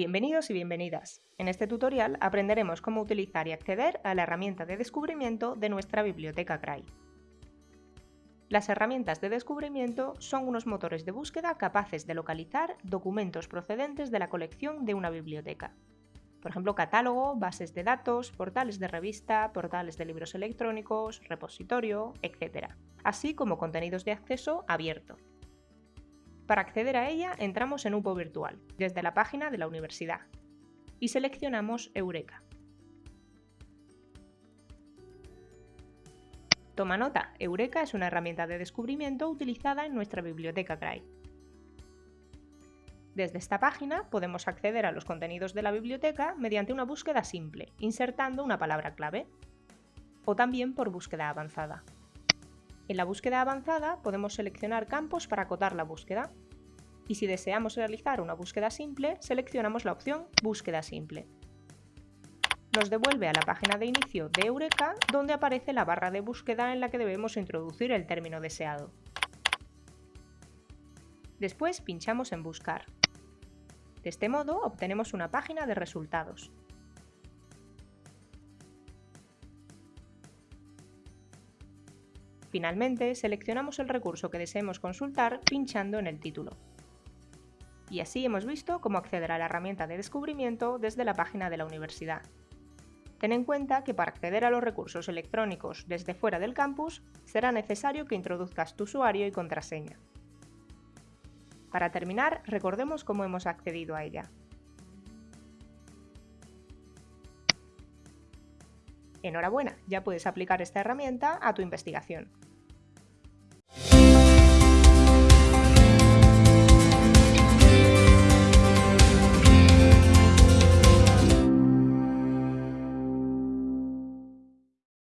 Bienvenidos y bienvenidas. En este tutorial aprenderemos cómo utilizar y acceder a la herramienta de descubrimiento de nuestra biblioteca CRY. Las herramientas de descubrimiento son unos motores de búsqueda capaces de localizar documentos procedentes de la colección de una biblioteca. Por ejemplo, catálogo, bases de datos, portales de revista, portales de libros electrónicos, repositorio, etc. Así como contenidos de acceso abierto. Para acceder a ella entramos en UPO Virtual, desde la página de la universidad, y seleccionamos Eureka. Toma nota, Eureka es una herramienta de descubrimiento utilizada en nuestra biblioteca CRY. Desde esta página podemos acceder a los contenidos de la biblioteca mediante una búsqueda simple, insertando una palabra clave, o también por búsqueda avanzada. En la búsqueda avanzada podemos seleccionar campos para acotar la búsqueda. Y si deseamos realizar una búsqueda simple, seleccionamos la opción Búsqueda simple. Nos devuelve a la página de inicio de Eureka, donde aparece la barra de búsqueda en la que debemos introducir el término deseado. Después pinchamos en Buscar. De este modo obtenemos una página de resultados. Finalmente, seleccionamos el recurso que deseemos consultar pinchando en el título. Y así hemos visto cómo acceder a la herramienta de descubrimiento desde la página de la universidad. Ten en cuenta que para acceder a los recursos electrónicos desde fuera del campus será necesario que introduzcas tu usuario y contraseña. Para terminar, recordemos cómo hemos accedido a ella. Enhorabuena, ya puedes aplicar esta herramienta a tu investigación.